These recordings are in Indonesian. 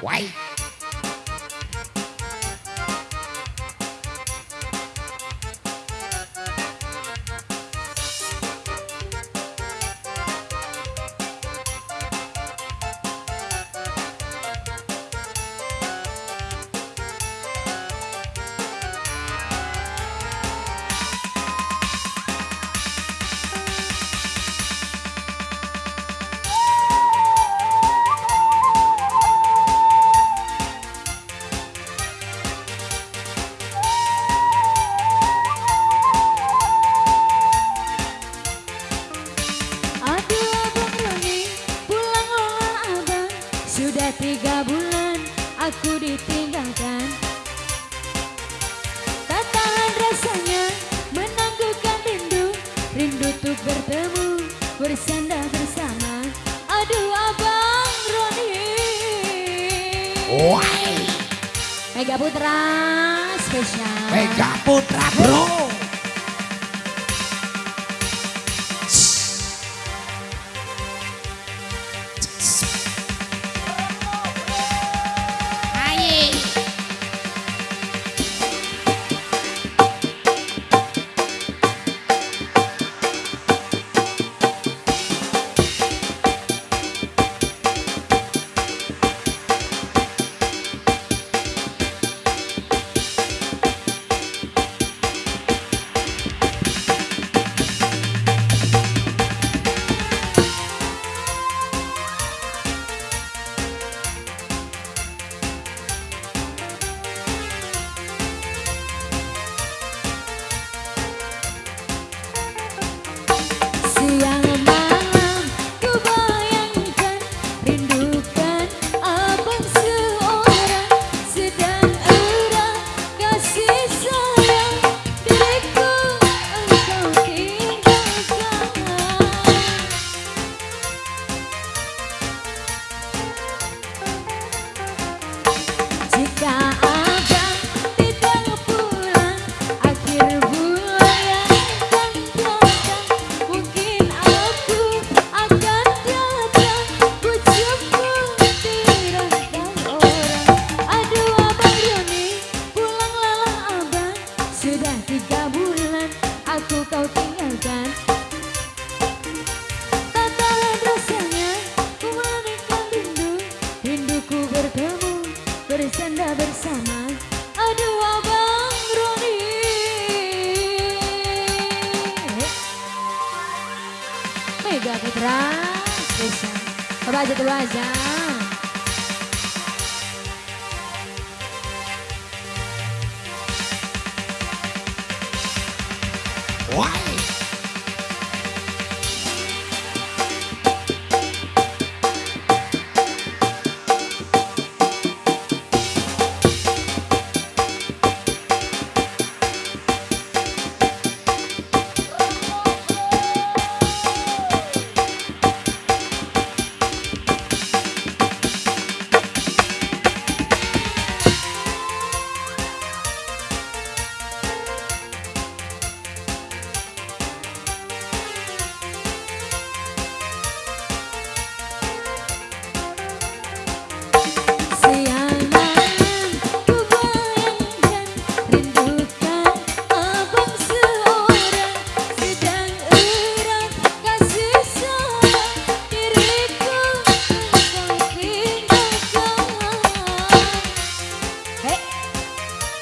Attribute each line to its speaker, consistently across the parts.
Speaker 1: Why?
Speaker 2: Aku ditinggalkan. Tak tahan rasanya menangguhkan rindu. Rindu untuk bertemu bersandar bersama. Aduh abang Roni.
Speaker 1: Why?
Speaker 2: Mega Putra spesial.
Speaker 1: Mega Putra bro
Speaker 2: 啊，姐。
Speaker 1: What?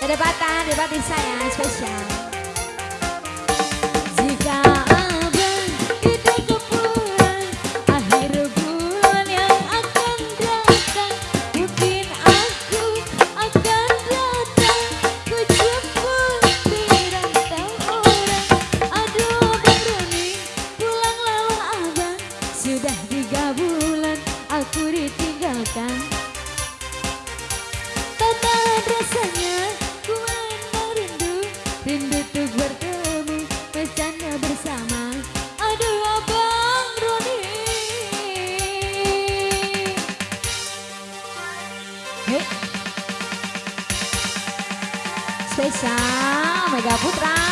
Speaker 2: Kedebatan, debat saya spesial. Spesial Mega Putra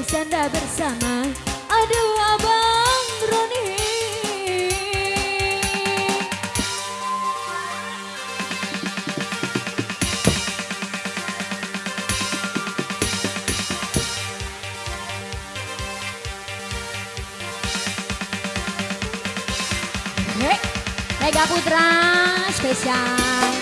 Speaker 1: bersanda bersama. Aduh abang Roni. Mega Putra spesial